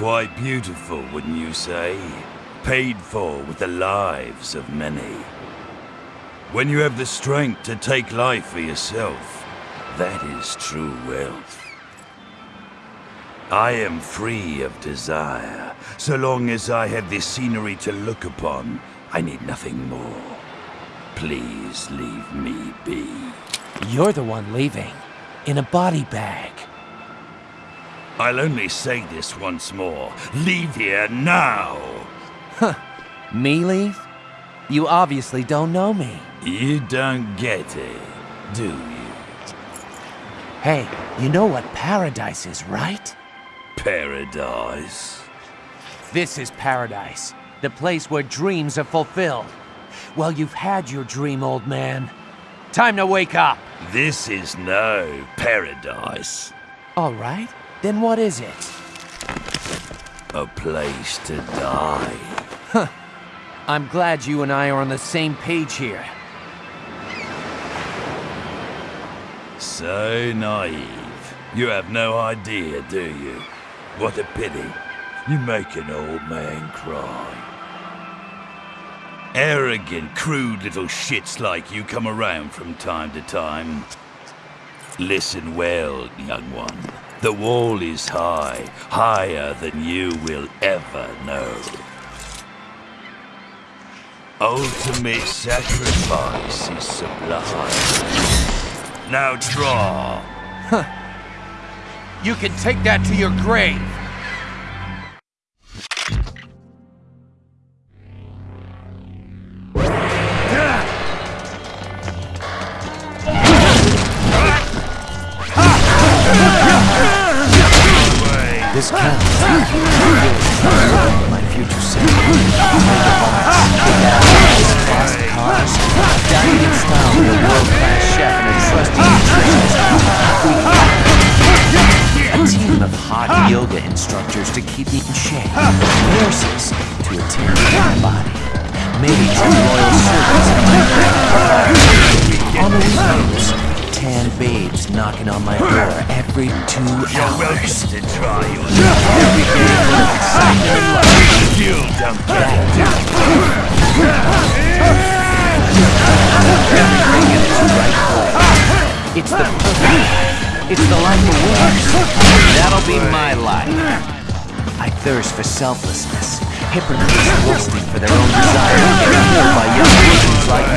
Quite beautiful, wouldn't you say? Paid for with the lives of many. When you have the strength to take life for yourself, that is true wealth. I am free of desire. So long as I have this scenery to look upon, I need nothing more. Please leave me be. You're the one leaving. In a body bag. I'll only say this once more. Leave here now! Huh. Me leave? You obviously don't know me. You don't get it, do you? Hey, you know what paradise is, right? Paradise. This is paradise. The place where dreams are fulfilled. Well, you've had your dream, old man. Time to wake up. This is no paradise. All right. Then what is it? A place to die. Huh. I'm glad you and I are on the same page here. So naive. You have no idea, do you? What a pity. You make an old man cry. Arrogant, crude little shits like you come around from time to time. Listen well, young one. The wall is high, higher than you will ever know. Ultimate sacrifice is sublime. Now draw. You can take that to your grave. Fast cars, dining in style with a world-class chef and a trusty A team of hot yoga instructors to keep me in shape. Nurses to attend to my body. Maybe two loyal servants at my back. On the tan babes knocking on my door every two You're welcome to try your Every day of excitement and love. You don't get. Everything in its right place. It's the perfect. It's the life of winners. That'll be my life. I thirst for selflessness. Hypocrites lusting for their own desire by young virgins like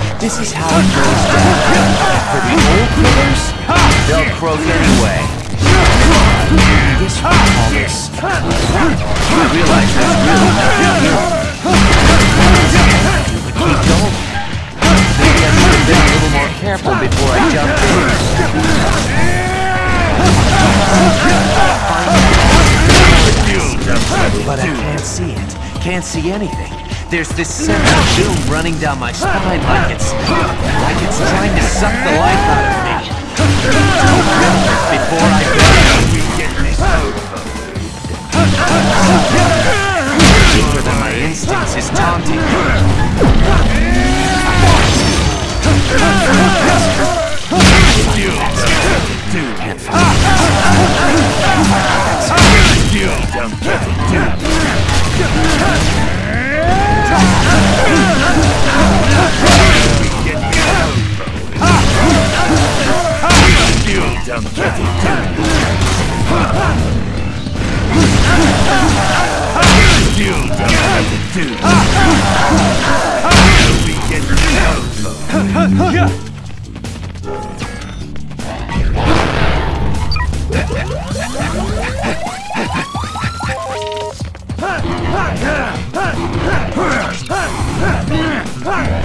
me. This is how it goes down. For the old critters, they'll croak anyway. Guess you call this. I realize there's really nothing here. But keep going. Maybe I should have been a little more careful before I jumped in. But I can't see it. Can't see anything. There's this sense of doom running down my spine like it's... like it's trying to suck the life out of me. Before I go, deeper than my instincts is taunting me. You don't get it. Huh! Ha!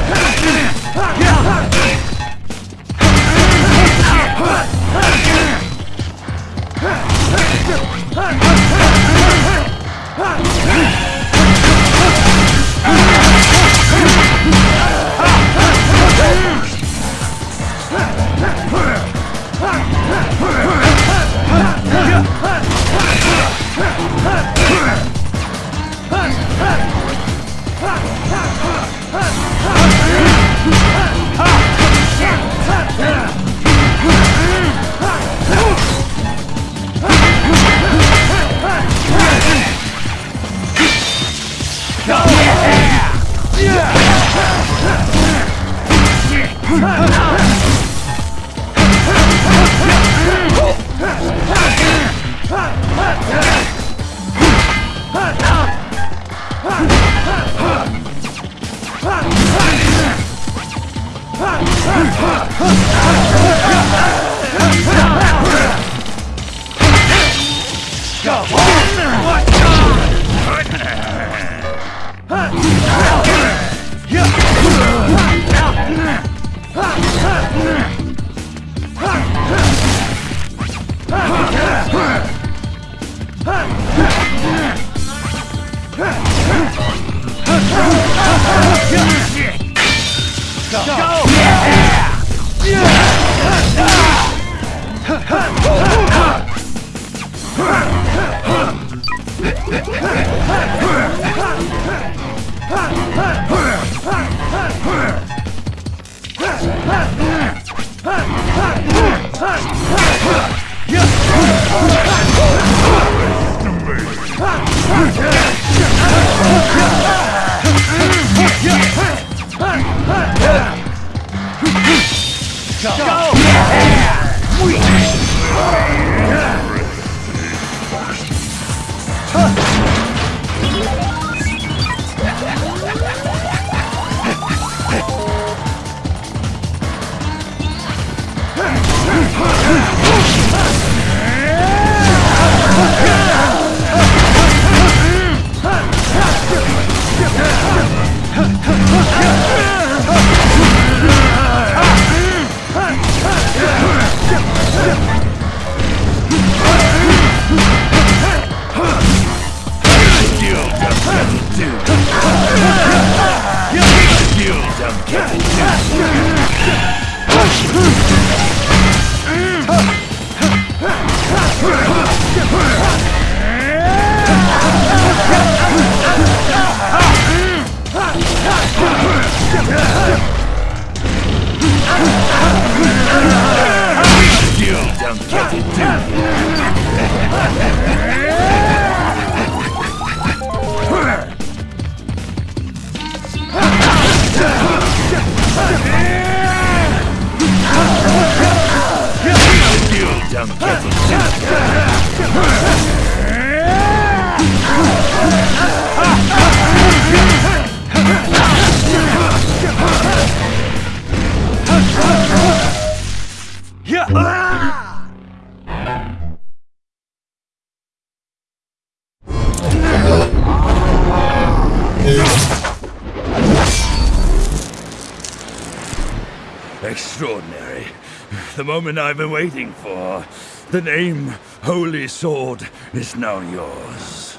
Moment I've been waiting for. The name Holy Sword is now yours.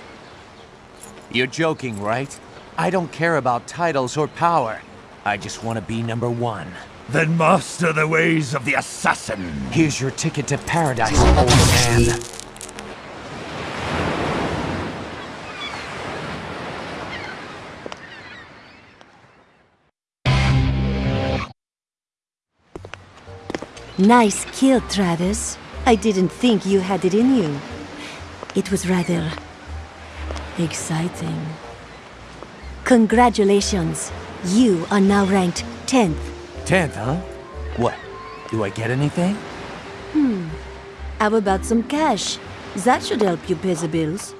You're joking, right? I don't care about titles or power. I just want to be number one. Then master the ways of the assassin. Here's your ticket to paradise, old man. Nice kill, Travis. I didn't think you had it in you. It was rather... exciting. Congratulations. You are now ranked 10th. Tenth, huh? What? Do I get anything? Hmm. How about some cash? That should help you pay the bills.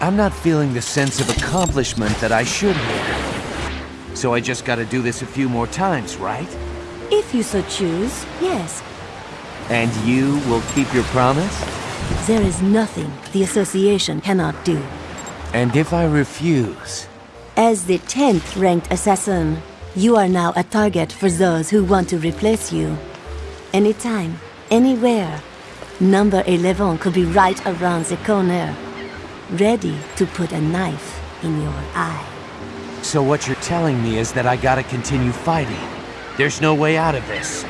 I'm not feeling the sense of accomplishment that I should here. So I just gotta do this a few more times, right? If you so choose, yes. And you will keep your promise? There is nothing the Association cannot do. And if I refuse? As the 10th ranked assassin, you are now a target for those who want to replace you. Anytime, anywhere, number 11 could be right around the corner, ready to put a knife in your eye. So what you're telling me is that I gotta continue fighting. There's no way out of this.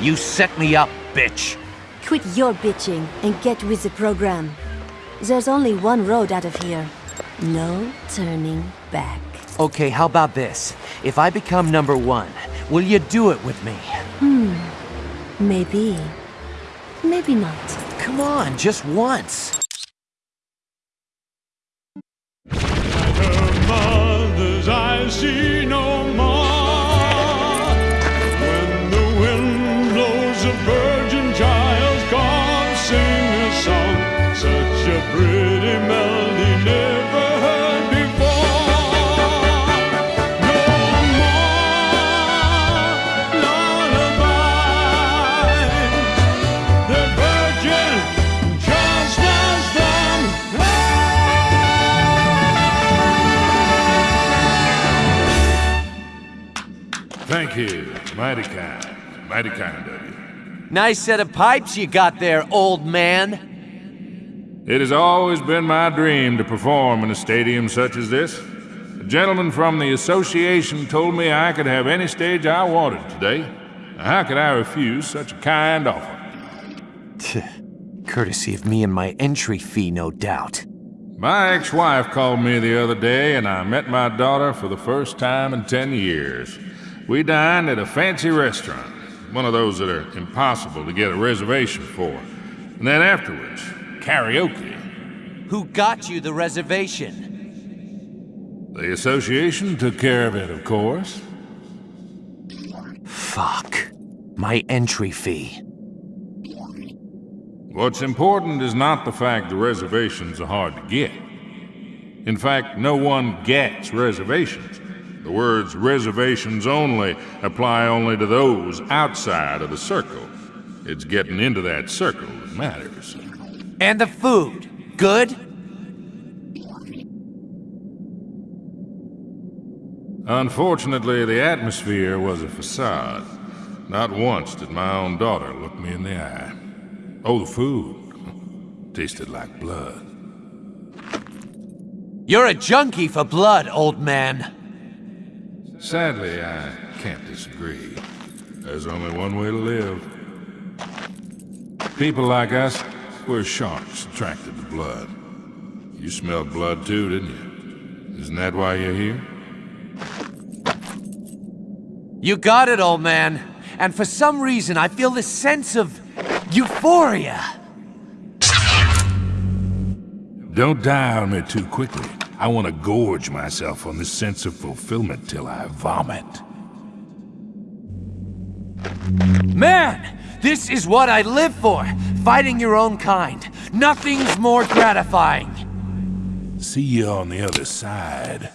You set me up, bitch. Quit your bitching and get with the program. There's only one road out of here. No turning back. Okay, how about this? If I become number one, will you do it with me? Hmm. Maybe. Maybe not. Come on, just once. Her mother's eyes see Mighty kind. Mighty kind of you. Nice set of pipes you got there, old man. It has always been my dream to perform in a stadium such as this. A gentleman from the association told me I could have any stage I wanted today. How could I refuse such a kind offer? Courtesy of me and my entry fee, no doubt. My ex wife called me the other day, and I met my daughter for the first time in ten years. We dined at a fancy restaurant, one of those that are impossible to get a reservation for. And then afterwards, karaoke. Who got you the reservation? The association took care of it, of course. Fuck. My entry fee. What's important is not the fact the reservations are hard to get. In fact, no one gets reservations. The words reservations only apply only to those outside of the circle. It's getting into that circle that matters. And the food. Good? Unfortunately, the atmosphere was a facade. Not once did my own daughter look me in the eye. Oh, the food tasted like blood. You're a junkie for blood, old man. Sadly, I can't disagree. There's only one way to live. People like us, we're sharks attracted to blood. You smelled blood too, didn't you? Isn't that why you're here? You got it, old man. And for some reason, I feel this sense of euphoria. Don't die on me too quickly. I want to gorge myself on this sense of fulfillment till I vomit. Man! This is what I live for! Fighting your own kind. Nothing's more gratifying. See you on the other side.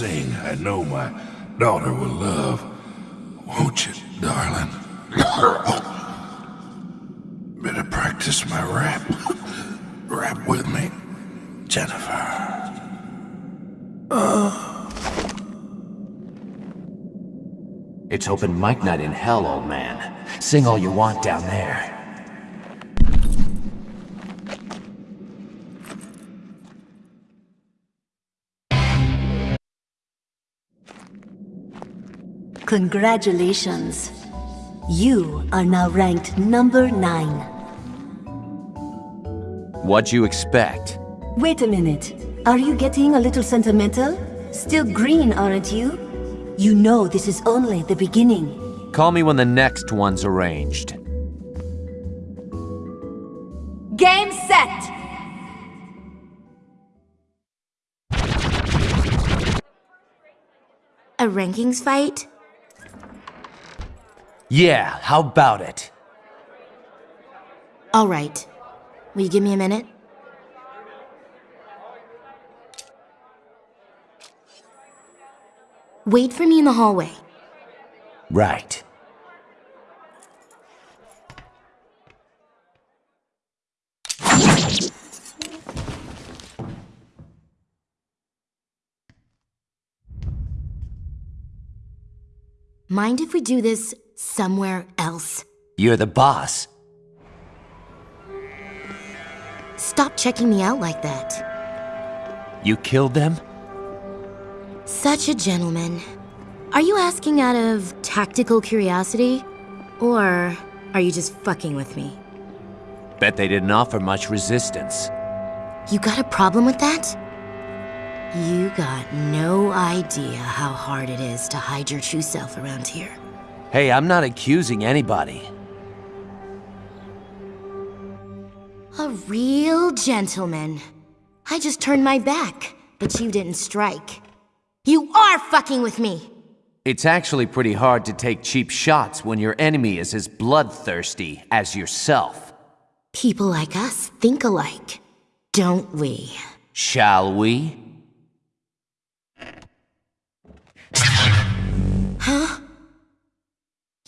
Sing, I know my daughter will love. Won't you, darling? Better practice my rap. Rap with me, Jennifer. It's open mic night in hell, old man. Sing all you want down there. Congratulations. You are now ranked number 9. What'd you expect? Wait a minute. Are you getting a little sentimental? Still green, aren't you? You know this is only the beginning. Call me when the next one's arranged. Game set! A rankings fight? Yeah, how about it? All right. Will you give me a minute? Wait for me in the hallway. Right. Mind if we do this somewhere else? You're the boss. Stop checking me out like that. You killed them? Such a gentleman. Are you asking out of tactical curiosity? Or are you just fucking with me? Bet they didn't offer much resistance. You got a problem with that? You got no idea how hard it is to hide your true self around here. Hey, I'm not accusing anybody. A real gentleman. I just turned my back, but you didn't strike. You are fucking with me! It's actually pretty hard to take cheap shots when your enemy is as bloodthirsty as yourself. People like us think alike, don't we? Shall we?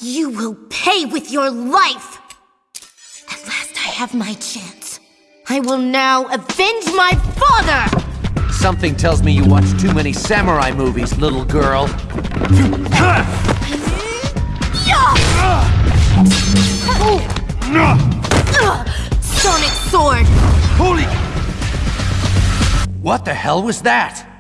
You will pay with your life! At last I have my chance. I will now avenge my father! Something tells me you watch too many samurai movies, little girl. Sonic Sword! Holy! What the hell was that?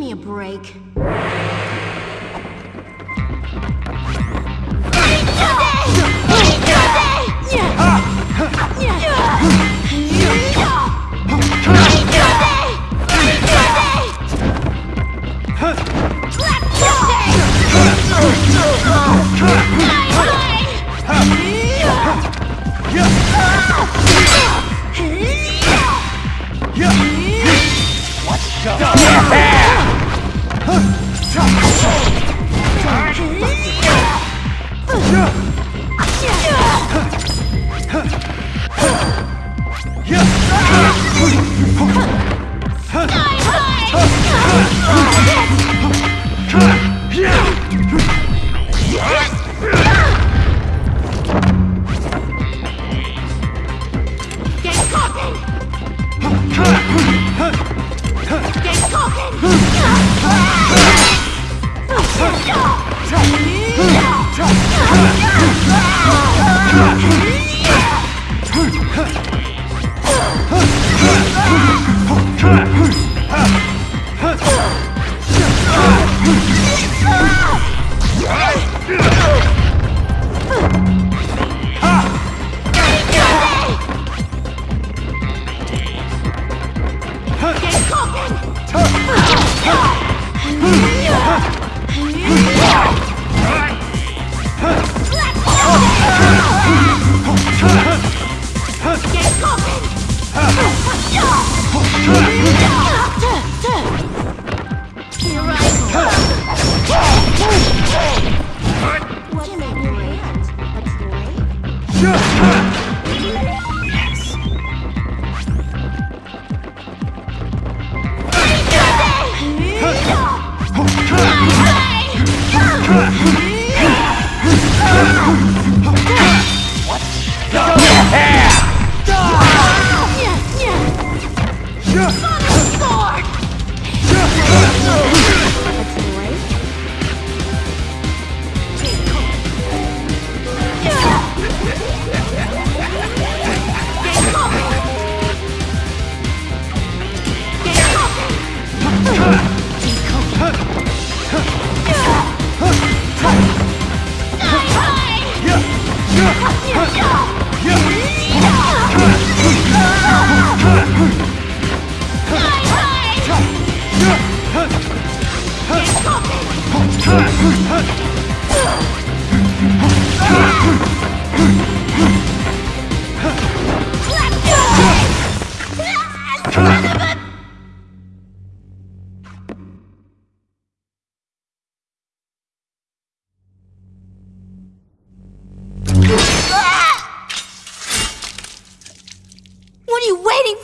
Give me a break.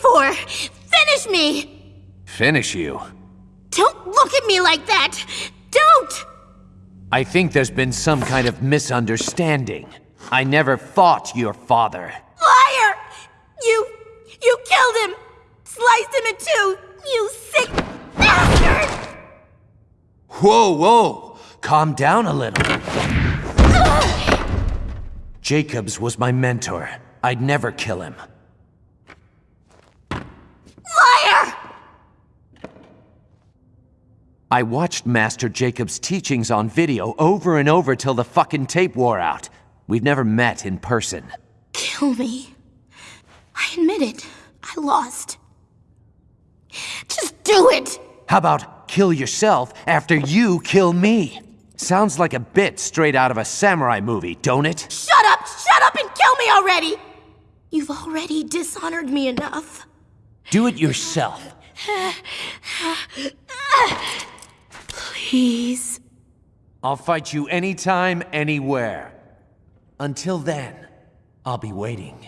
For? Finish me! Finish you. Don't look at me like that! Don't! I think there's been some kind of misunderstanding. I never fought your father. Liar! You. you killed him! Sliced him in two! You sick bastard! Whoa, whoa! Calm down a little. Jacobs was my mentor. I'd never kill him. Liar! I watched Master Jacobs' teachings on video over and over till the fucking tape wore out. We've never met in person. Kill me. I admit it. I lost. Just do it! How about kill yourself after you kill me? Sounds like a bit straight out of a samurai movie, don't it? Shut up! Shut up and kill me already! You've already dishonored me enough. Do it yourself. Please. I'll fight you anytime, anywhere. Until then, I'll be waiting.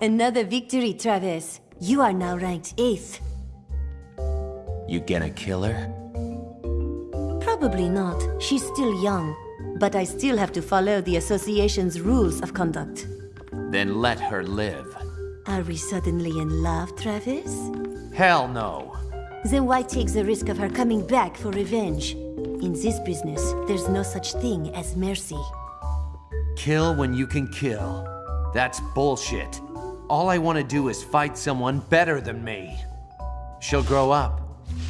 Another victory, Travis. You are now ranked 8th. You gonna kill her? Probably not. She's still young. But I still have to follow the association's rules of conduct. Then let her live. Are we suddenly in love, Travis? Hell no. Then why take the risk of her coming back for revenge? In this business, there's no such thing as mercy. Kill when you can kill. That's bullshit. All I want to do is fight someone better than me. She'll grow up.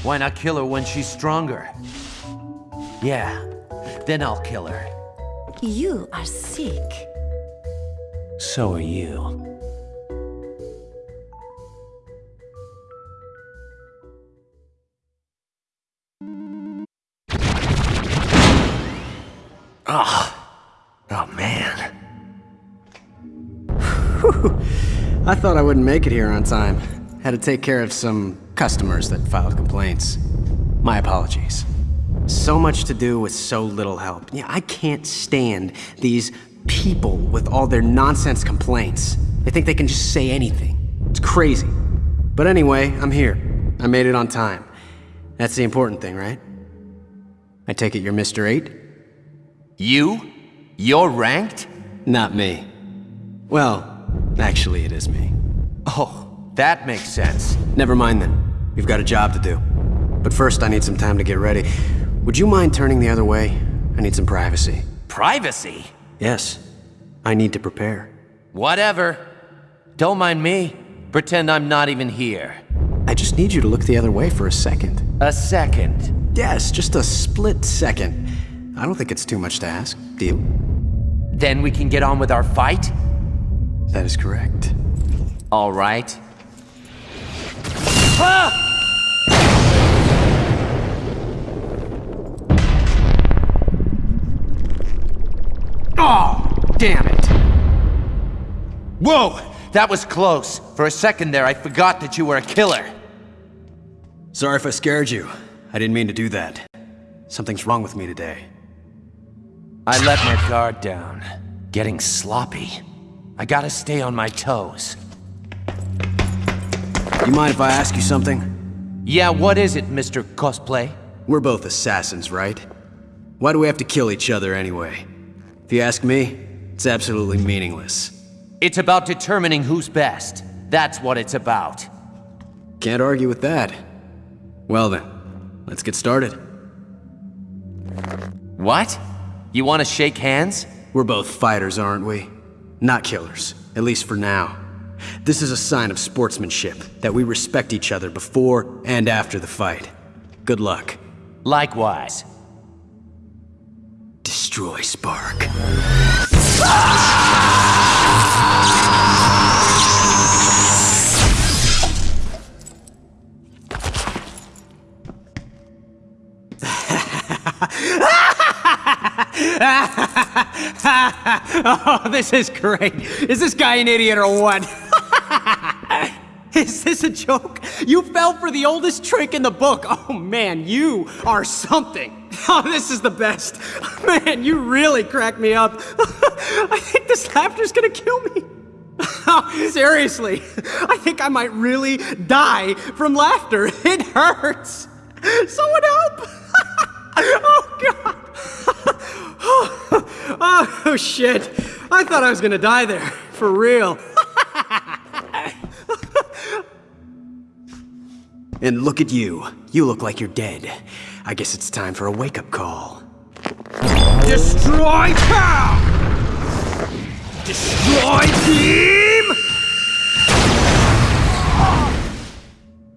Why not kill her when she's stronger? Yeah, then I'll kill her. You are sick. So are you. Ah, oh man. I thought I wouldn't make it here on time. Had to take care of some customers that filed complaints. My apologies. So much to do with so little help. Yeah, I can't stand these people with all their nonsense complaints. They think they can just say anything. It's crazy. But anyway, I'm here. I made it on time. That's the important thing, right? I take it you're Mr. 8? You? You're ranked? Not me. Well, actually it is me. Oh, that makes sense. Never mind then. We've got a job to do. But first I need some time to get ready. Would you mind turning the other way? I need some privacy. Privacy? Yes. I need to prepare. Whatever. Don't mind me. Pretend I'm not even here. I just need you to look the other way for a second. A second. Yes, just a split second. I don't think it's too much to ask. Deal? Then we can get on with our fight? That is correct. All right. Oh, damn it! Whoa! That was close. For a second there, I forgot that you were a killer. Sorry if I scared you. I didn't mean to do that. Something's wrong with me today. I let my guard down. Getting sloppy. I gotta stay on my toes. You mind if I ask you something? Yeah, what is it, Mr. Cosplay? We're both assassins, right? Why do we have to kill each other anyway? If you ask me, it's absolutely meaningless. It's about determining who's best. That's what it's about. Can't argue with that. Well then, let's get started. What? You want to shake hands? We're both fighters, aren't we? Not killers, at least for now. This is a sign of sportsmanship, that we respect each other before and after the fight. Good luck. Likewise. Destroy Spark. oh, this is great. Is this guy an idiot or what? is this a joke? You fell for the oldest trick in the book. Oh man, you are something. Oh, this is the best. Man, you really cracked me up. I think this laughter's gonna kill me. Seriously, I think I might really die from laughter. It hurts. Someone help! oh, God. oh, shit. I thought I was gonna die there. For real. and look at you. You look like you're dead. I guess it's time for a wake-up call. Destroy Cow! Destroy team!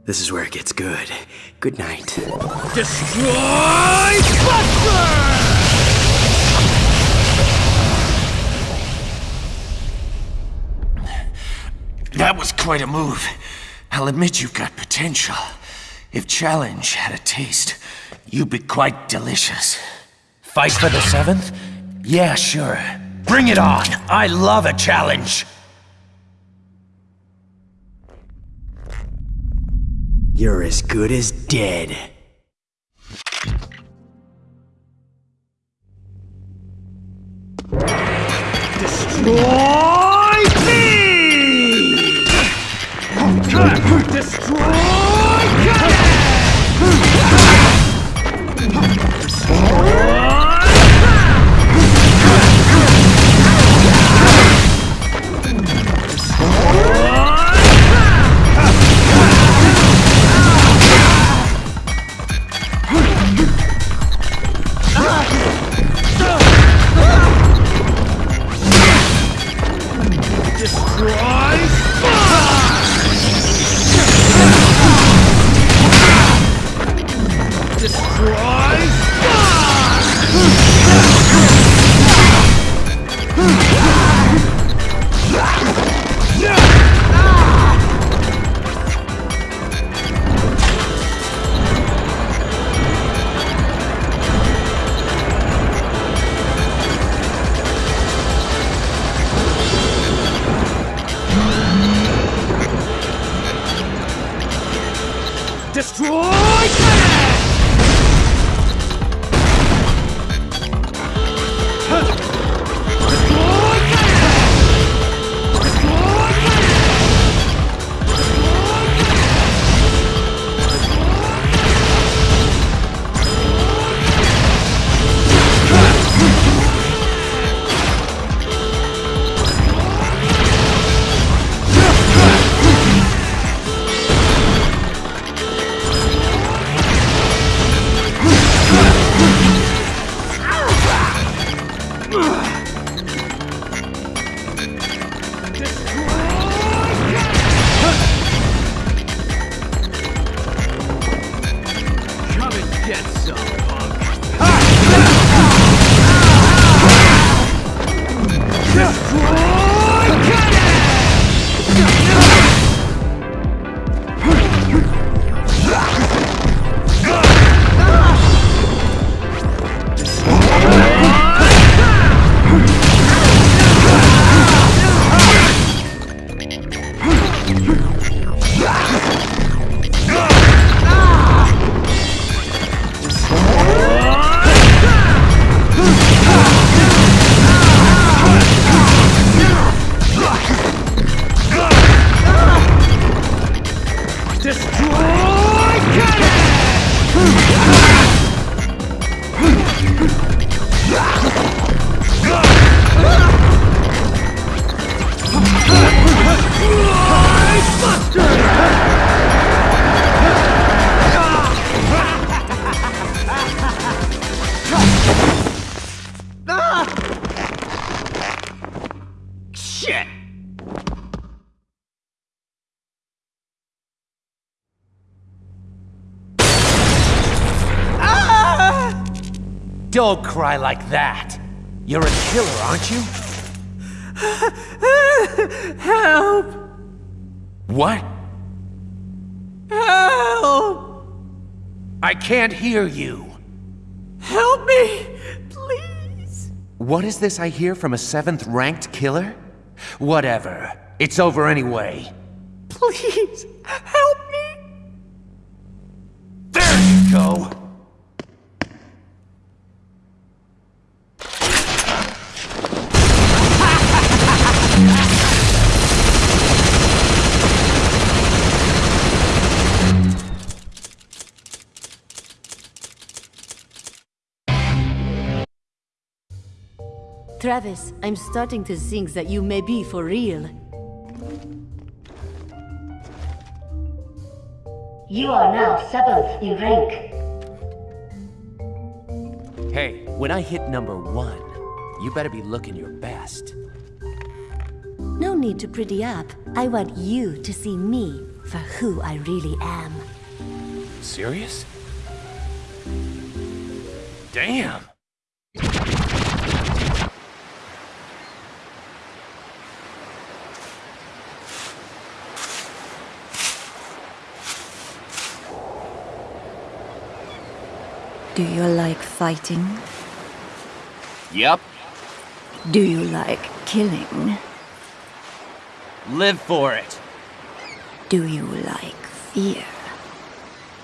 This is where it gets good. Good night. Destroy Buster! That was quite a move. I'll admit you've got potential. If Challenge had a taste, You'd be quite delicious. Fight for the seventh? Yeah, sure. Bring it on! I love a challenge! You're as good as dead. Destroy me! Destroy I can't hear you. Help me! Please! What is this I hear from a seventh ranked killer? Whatever. It's over anyway. Please! Travis, I'm starting to think that you may be for real. You are now seventh in rank. Hey, when I hit number one, you better be looking your best. No need to pretty up. I want you to see me for who I really am. Serious? Damn! Do you like fighting? Yep. Do you like killing? Live for it. Do you like fear?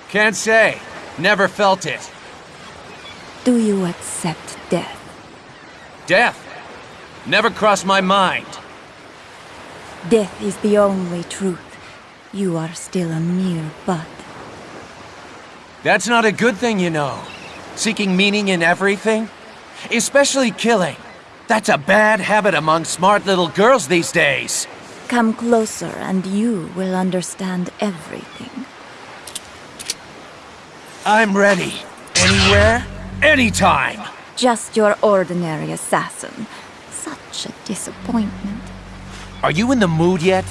Can't say. Never felt it. Do you accept death? Death. Never crossed my mind. Death is the only truth. You are still a mere bud. That's not a good thing, you know. Seeking meaning in everything. Especially killing. That's a bad habit among smart little girls these days. Come closer and you will understand everything. I'm ready. Anywhere, anytime. Just your ordinary assassin. Such a disappointment. Are you in the mood yet?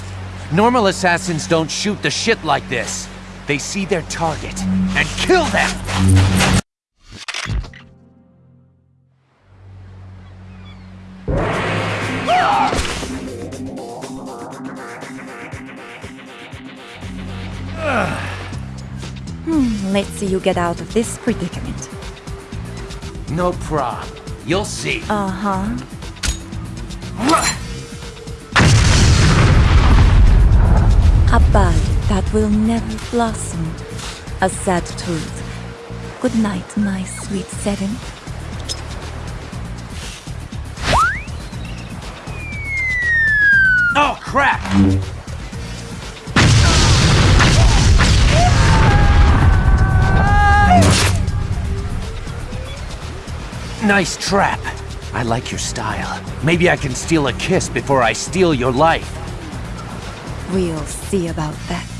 Normal assassins don't shoot the shit like this. They see their target and kill them! Let's see you get out of this predicament. No prob. You'll see. Uh-huh. A bud that will never blossom. A sad truth. Good night, my sweet Seven. Oh, crap! Nice trap. I like your style. Maybe I can steal a kiss before I steal your life. We'll see about that.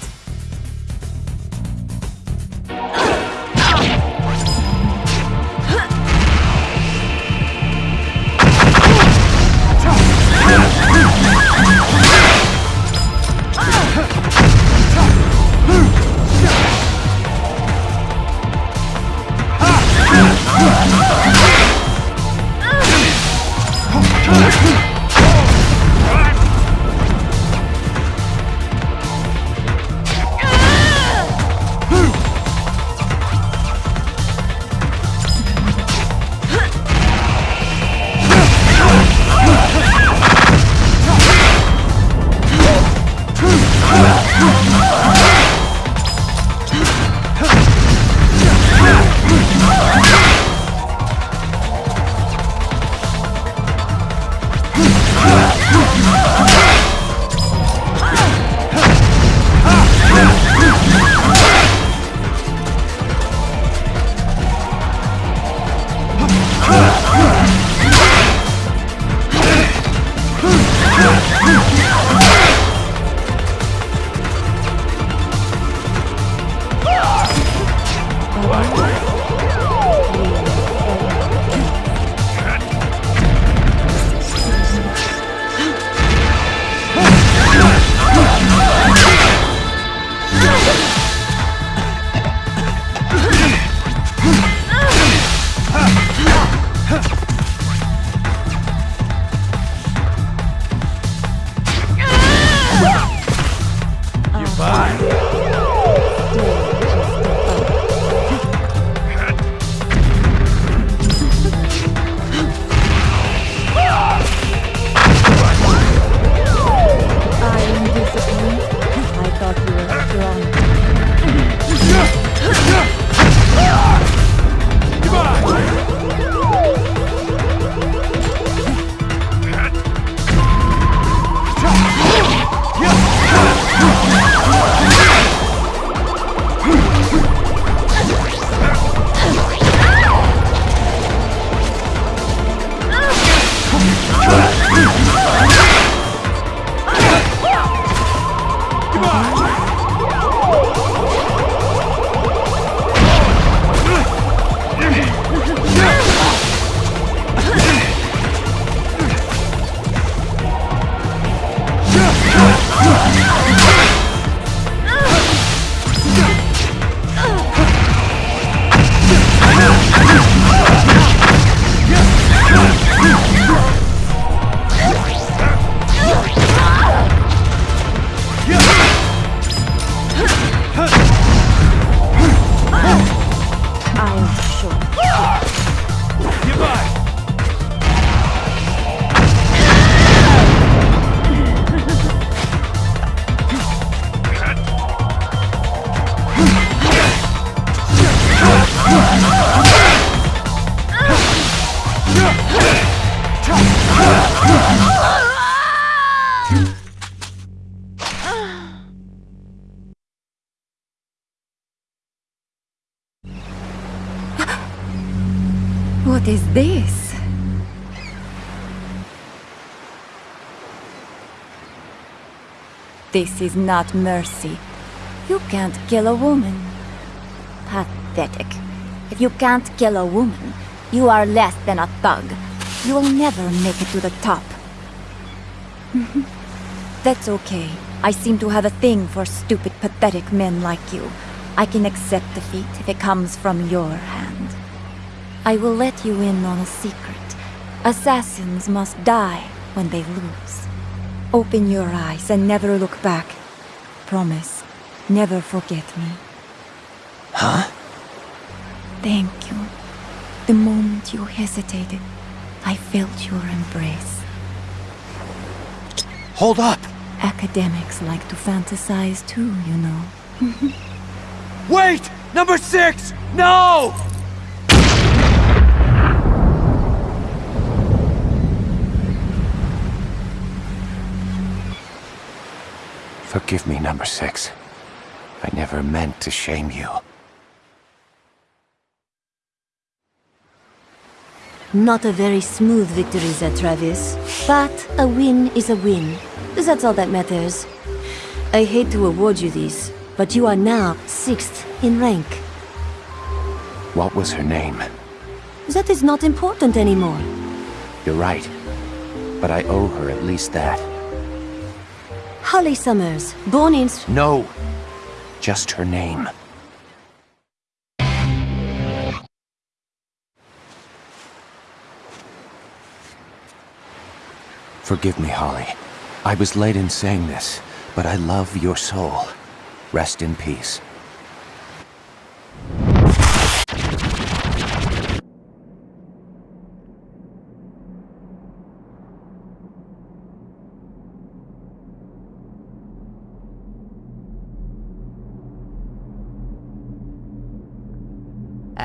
This is not mercy. You can't kill a woman. Pathetic. If you can't kill a woman, you are less than a thug. You will never make it to the top. That's okay. I seem to have a thing for stupid, pathetic men like you. I can accept defeat if it comes from your hand. I will let you in on a secret. Assassins must die when they lose. Open your eyes and never look back. Promise, never forget me. Huh? Thank you. The moment you hesitated, I felt your embrace. Hold up! Academics like to fantasize too, you know. Wait! Number six! No! Forgive me, number six. I never meant to shame you. Not a very smooth victory, Zed Travis. But a win is a win. That's all that matters. I hate to award you this, but you are now sixth in rank. What was her name? That is not important anymore. You're right. But I owe her at least that. Holly Summers, born in... No! Just her name. Forgive me, Holly. I was late in saying this, but I love your soul. Rest in peace.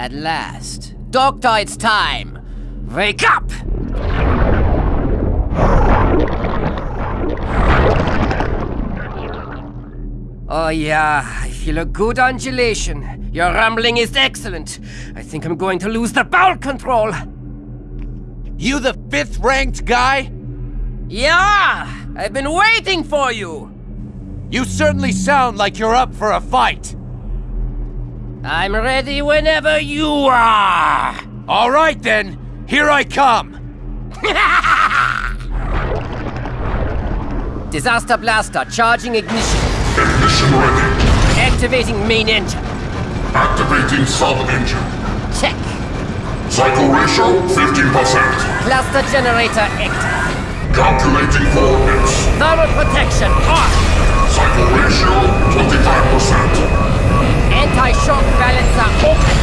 At last. Doctor, it's time! Wake up! Oh yeah, I feel a good undulation. Your rumbling is excellent. I think I'm going to lose the bowel control. You the fifth-ranked guy? Yeah! I've been waiting for you! You certainly sound like you're up for a fight. I'm ready whenever you are! All right then, here I come. Disaster Blaster, charging ignition. Ignition ready. Activating main engine. Activating sub-engine. Check. Cycle ratio 15%. Cluster generator active. Calculating coordinates. Thermal protection on. Cycle ratio 25%. Anti-shock balancer open.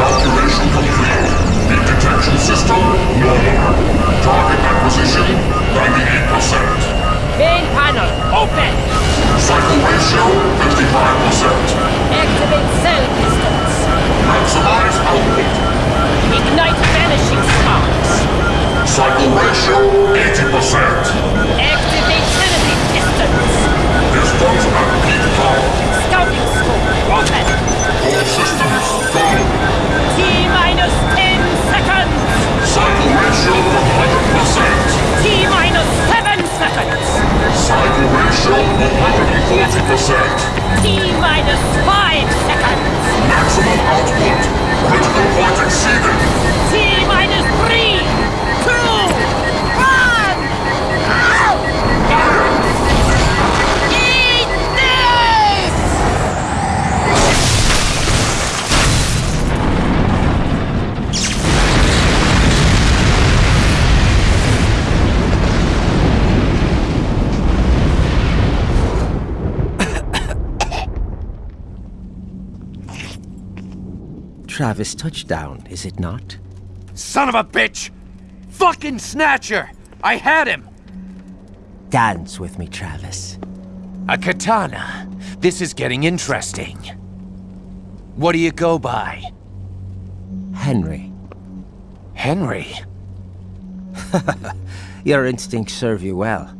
Calculation complete. Heat detection system normal. Target acquisition 98%. Main panel open. Cycle ratio 55%. Activate cell pistons. Maximize output. Ignite vanishing sparks. Cycle ratio 80%. Activate Minus 10 seconds. Cycle ratio 100%. T minus 7 seconds. Cycle ratio 140%. T minus 5 seconds. Maximum output. Critical point exceeded. T minus Travis touchdown, is it not? Son of a bitch! Fucking Snatcher! I had him! Dance with me, Travis. A katana. This is getting interesting. What do you go by? Henry. Henry? Your instincts serve you well.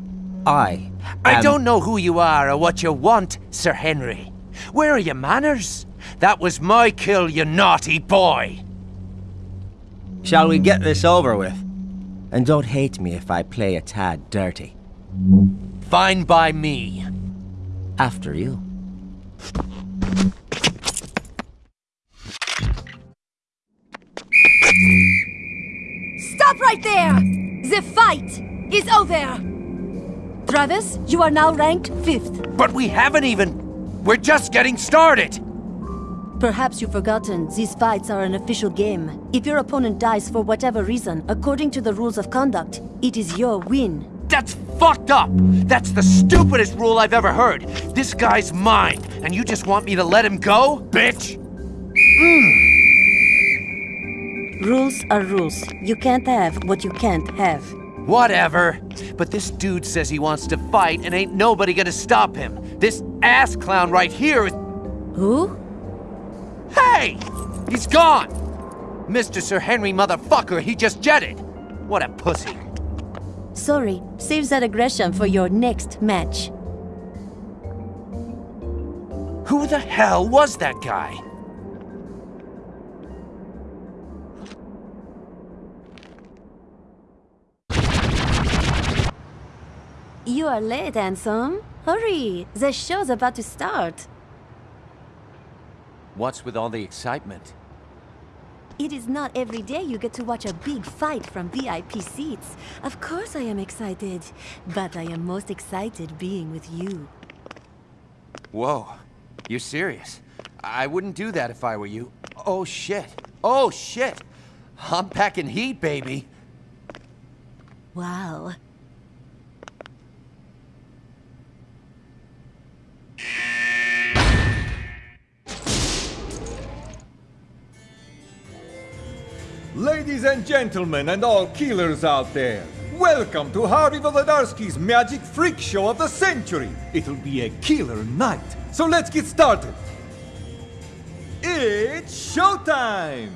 I. I don't know who you are or what you want, Sir Henry. Where are your manners? That was my kill, you naughty boy. Shall we get this over with? And don't hate me if I play a tad dirty. Fine by me. After you. Stop right there! The fight is over! Travis, you are now ranked fifth. But we haven't even. We're just getting started. Perhaps you've forgotten, these fights are an official game. If your opponent dies for whatever reason, according to the rules of conduct, it is your win. That's fucked up. That's the stupidest rule I've ever heard. This guy's mine, and you just want me to let him go, bitch? Hmm. Rules are rules. You can't have what you can't have. Whatever. But this dude says he wants to fight, and ain't nobody gonna stop him. This ass clown right here is. Who? Hey! He's gone! Mr. Sir Henry motherfucker, he just jetted. What a pussy. Sorry, save that aggression for your next match. Who the hell was that guy? You are late, handsome. Hurry, the show's about to start. What's with all the excitement? It is not every day you get to watch a big fight from VIP seats. Of course I am excited, but I am most excited being with you. Whoa. You're serious? I wouldn't do that if I were you. Oh shit. Oh shit. I'm packing heat, baby. Wow. Ladies and gentlemen, and all killers out there, welcome to Harvey Volodarskii's Magic Freak Show of the century. It'll be a killer night, so let's get started. It's showtime!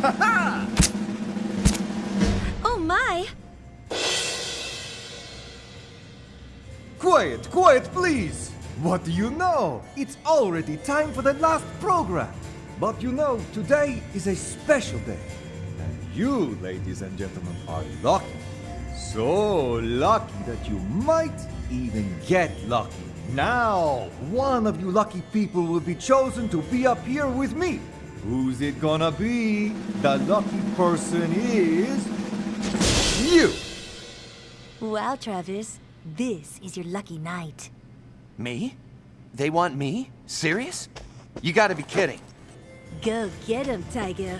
Ha Oh my! Quiet, quiet, please! What do you know? It's already time for the last program. But you know, today is a special day. And you, ladies and gentlemen, are lucky. So lucky that you might even get lucky. Now, one of you lucky people will be chosen to be up here with me. Who's it gonna be? The lucky person is. You! Wow, Travis. This is your lucky night. Me? They want me? Serious? You gotta be kidding. Go get him, Tiger.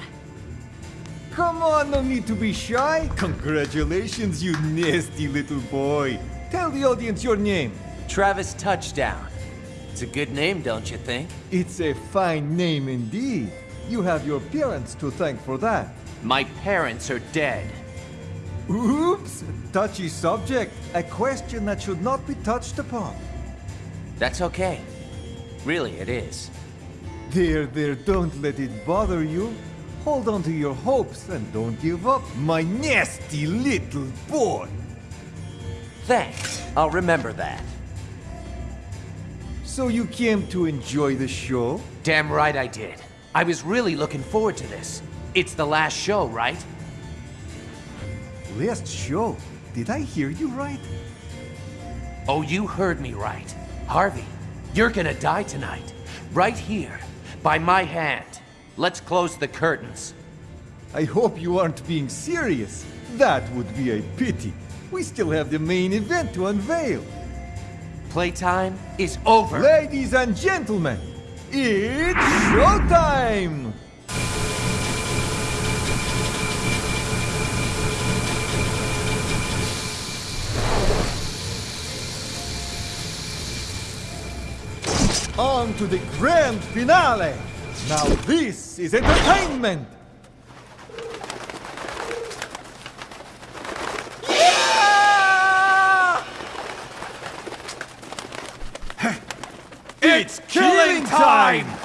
Come on, no need to be shy. Congratulations, you nasty little boy. Tell the audience your name. Travis Touchdown. It's a good name, don't you think? It's a fine name indeed. You have your parents to thank for that. My parents are dead. Oops! Touchy subject. A question that should not be touched upon. That's okay. Really, it is. There, there, don't let it bother you. Hold on to your hopes and don't give up, my nasty little boy. Thanks. I'll remember that. So you came to enjoy the show? Damn right I did. I was really looking forward to this. It's the last show, right? Last show? Did I hear you right? Oh, you heard me right. Harvey, you're gonna die tonight. Right here. By my hand. Let's close the curtains. I hope you aren't being serious. That would be a pity. We still have the main event to unveil. Playtime is over. Ladies and gentlemen, it's showtime! On to the grand finale! Now this is entertainment! It's killing time!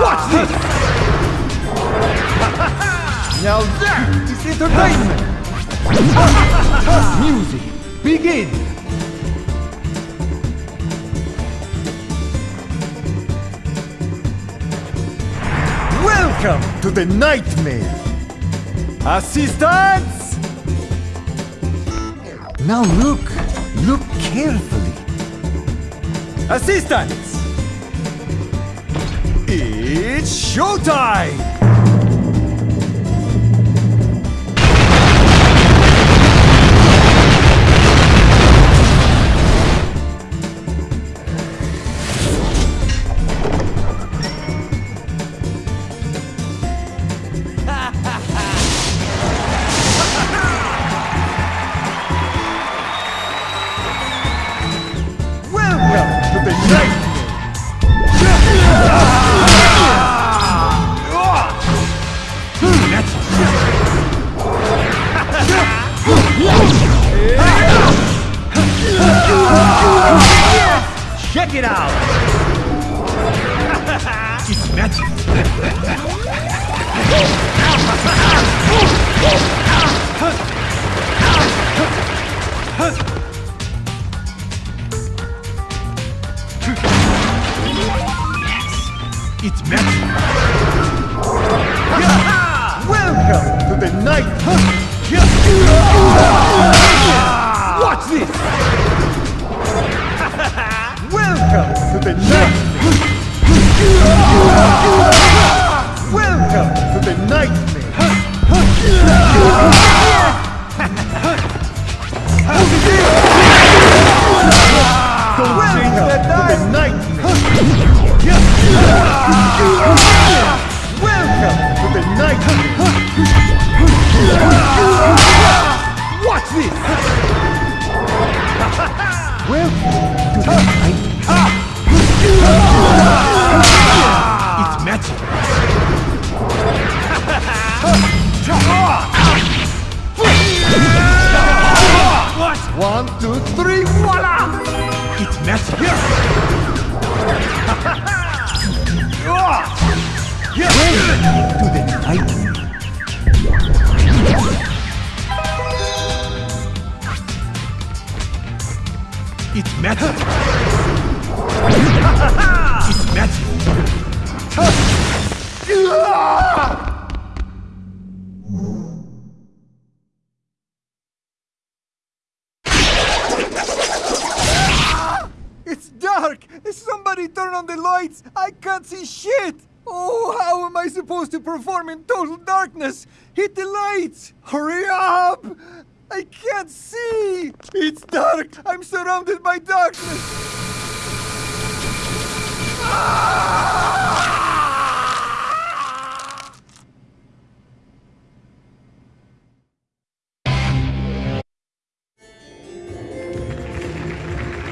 Watch this! now that is entertainment! Music, begin! Welcome to the nightmare! Assistance! Now look, look carefully. Assistance! It's showtime!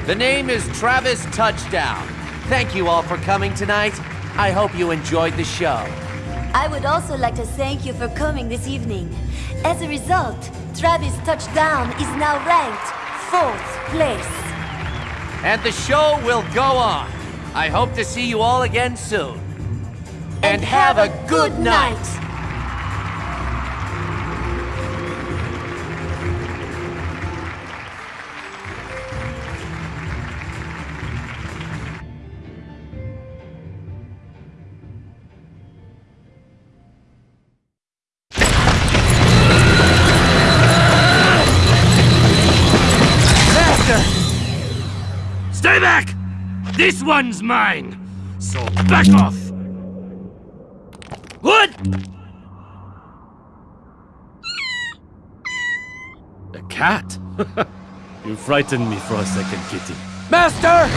The name is Travis Touchdown. Thank you all for coming tonight. I hope you enjoyed the show. I would also like to thank you for coming this evening. As a result, Travis Touchdown is now ranked fourth place. And the show will go on. I hope to see you all again soon. And, have, a good night. Master! This one's mine! So back off! What? A cat? you frightened me for a second, kitty. Master!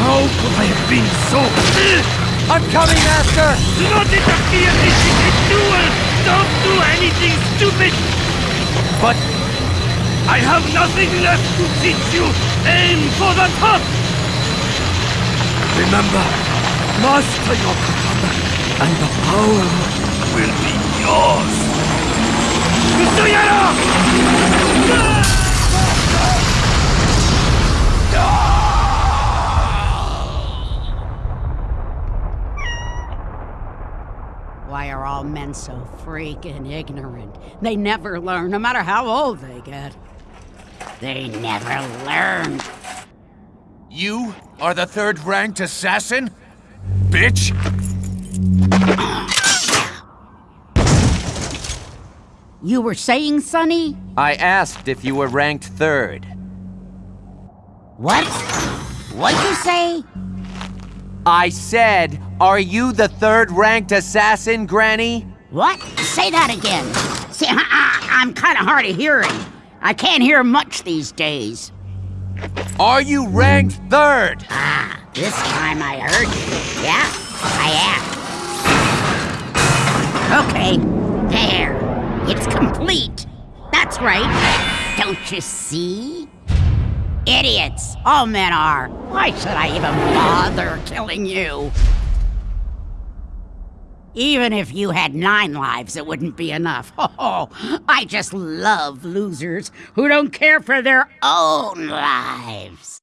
How could I have been so... I'm coming, Master! Do not interfere! This is a duel! Don't do anything stupid! But... I have nothing left to teach you! Aim for the top! Remember, master your katana, and the power will be yours! Mr. Why are all men so freaking ignorant? They never learn, no matter how old they get. They never learned. You are the third ranked assassin? Bitch! You were saying, Sonny? I asked if you were ranked third. What? What'd you say? I said, are you the third ranked assassin, Granny? What? Say that again. See, I, I'm kind of hard of hearing. I can't hear much these days. Are you ranked third? Ah, this time I heard you. Yeah, I am. Okay, there. It's complete. That's right. Don't you see? Idiots! All men are. Why should I even bother killing you? Even if you had nine lives, it wouldn't be enough. Oh, I just love losers who don't care for their own lives.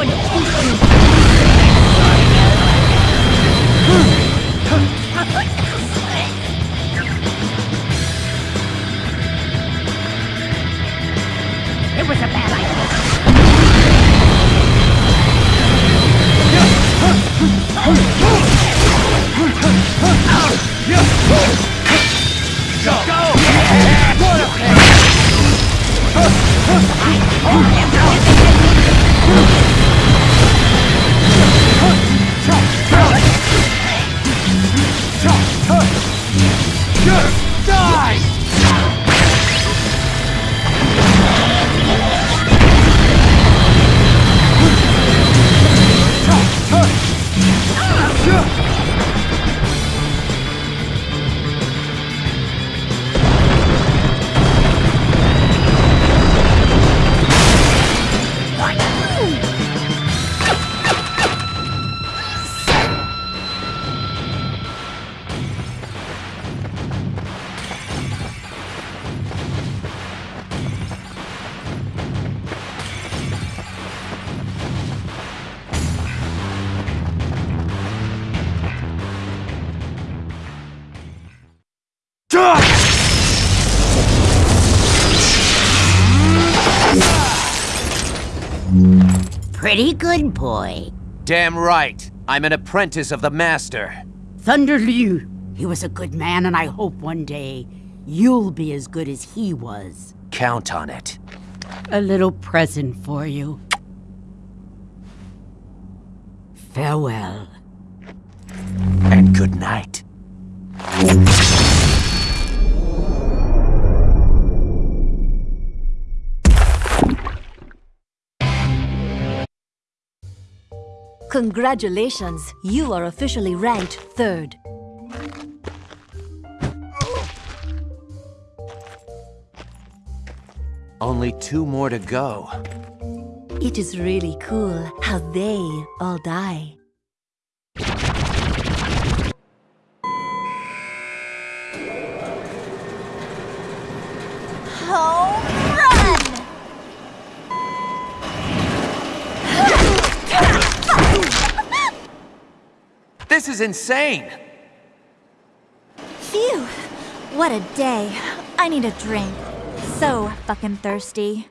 Going to good, boy. Damn right. I'm an apprentice of the Master. Thunder Ryu. He was a good man, and I hope one day you'll be as good as he was. Count on it. A little present for you. Farewell. And good night. Congratulations, you are officially ranked third. Only two more to go. It is really cool how they all die. Home This is insane! Phew! What a day. I need a drink. So fucking thirsty.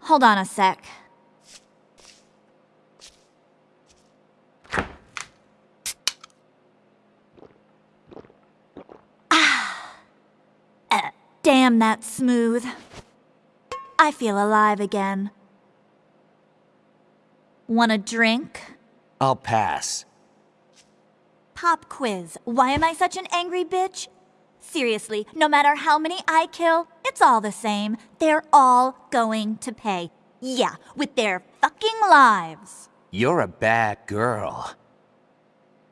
Hold on a sec. Ah. Uh, damn, that's smooth. I feel alive again. Want a drink? I'll pass. Pop quiz. Why am I such an angry bitch? Seriously, no matter how many I kill, it's all the same. They're all going to pay. Yeah, with their fucking lives. You're a bad girl.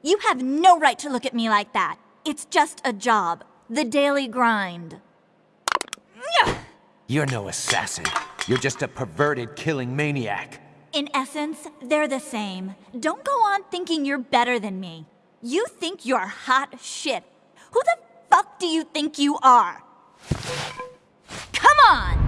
You have no right to look at me like that. It's just a job. The daily grind. You're no assassin. You're just a perverted killing maniac. In essence, they're the same. Don't go on thinking you're better than me. You think you're hot shit. Who the fuck do you think you are? Come on!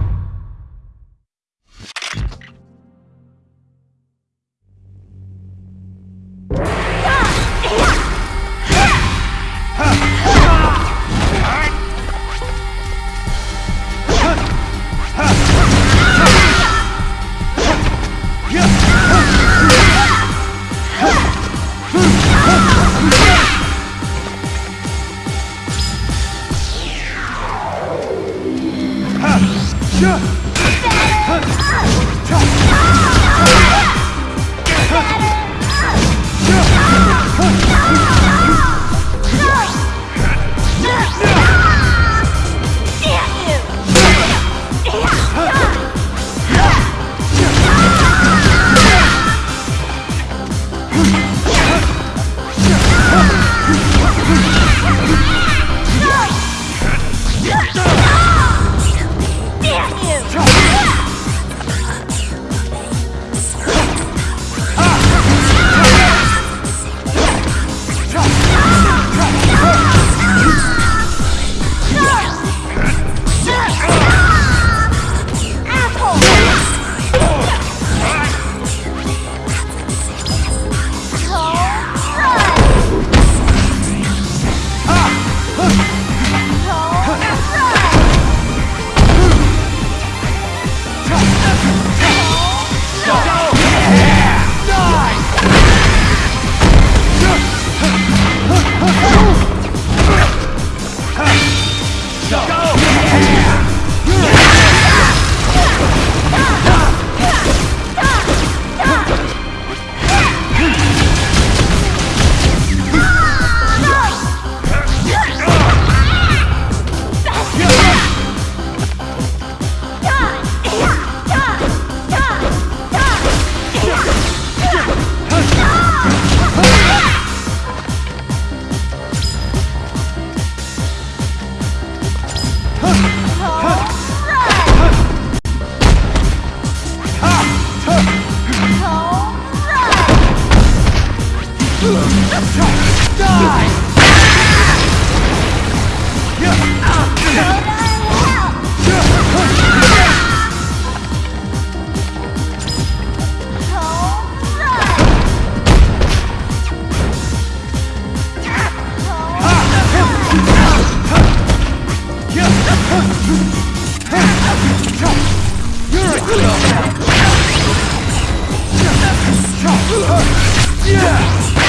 Yeah!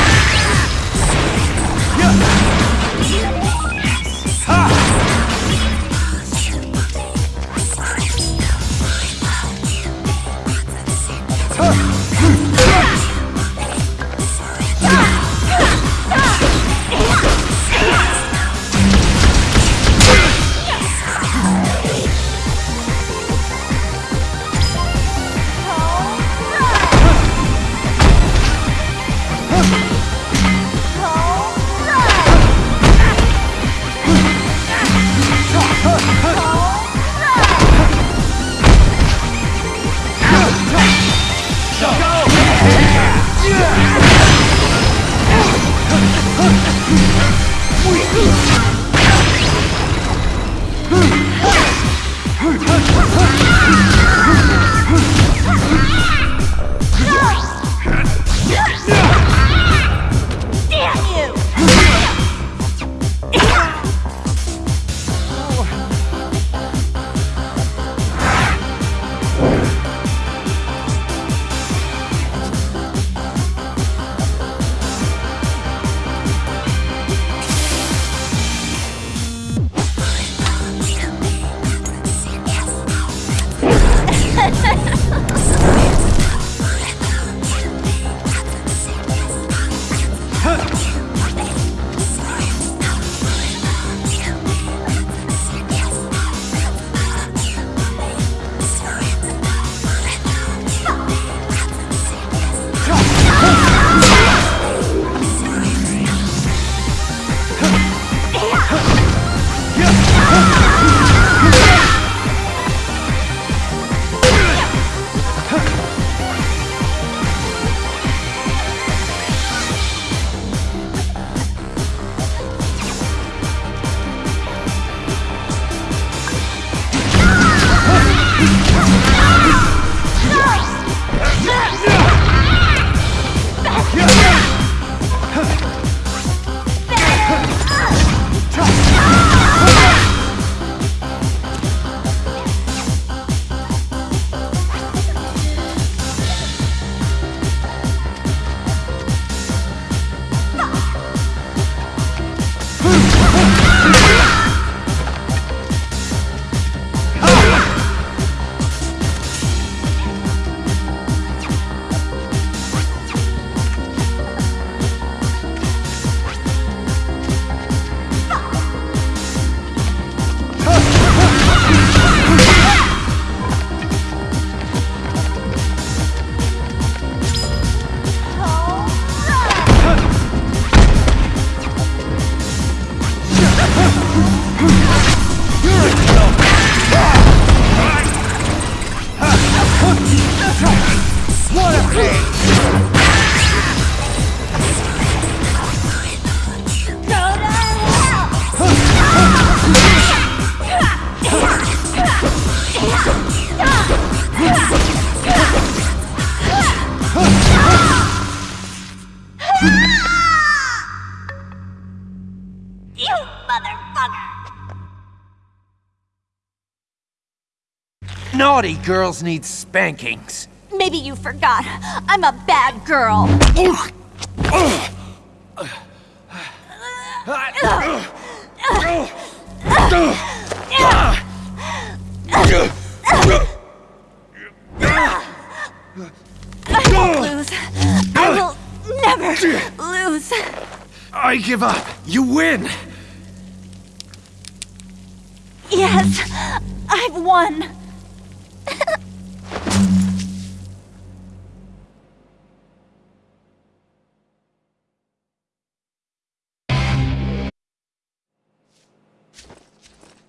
You motherfucker! Naughty girls need spankings. Maybe you forgot. I'm a bad girl. I won't lose. I will never lose. I give up. You win. Yes, I've won.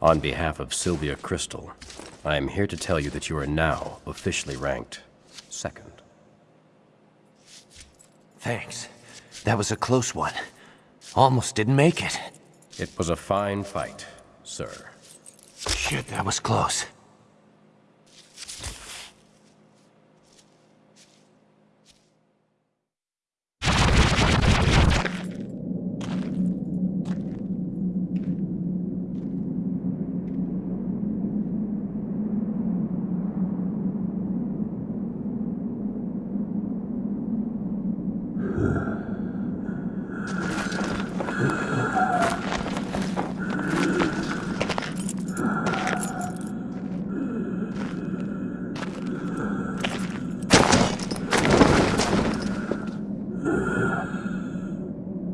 On behalf of Sylvia Christel, I am here to tell you that you are now officially ranked second. Thanks. That was a close one. Almost didn't make it. It was a fine fight, sir. Shit, that was close.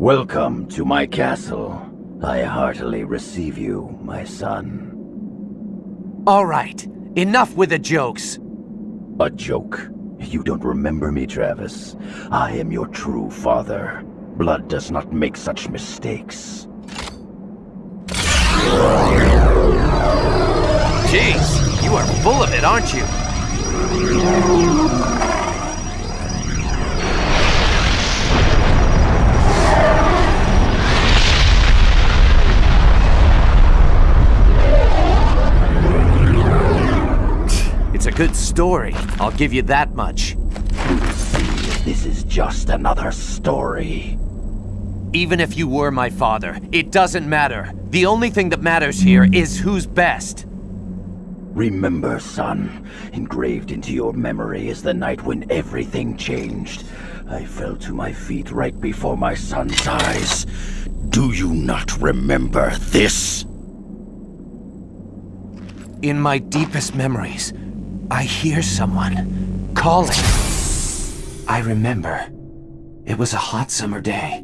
Welcome to my castle. I heartily receive you, my son. All right, enough with the jokes. A joke? You don't remember me, Travis. I am your true father. Blood does not make such mistakes. Jeez, you are full of it, aren't you? Story, I'll give you that much. This is just another story. Even if you were my father, it doesn't matter. The only thing that matters here is who's best. Remember, son, engraved into your memory is the night when everything changed. I fell to my feet right before my son's eyes. Do you not remember this? In my deepest memories, I hear someone calling. I remember. It was a hot summer day.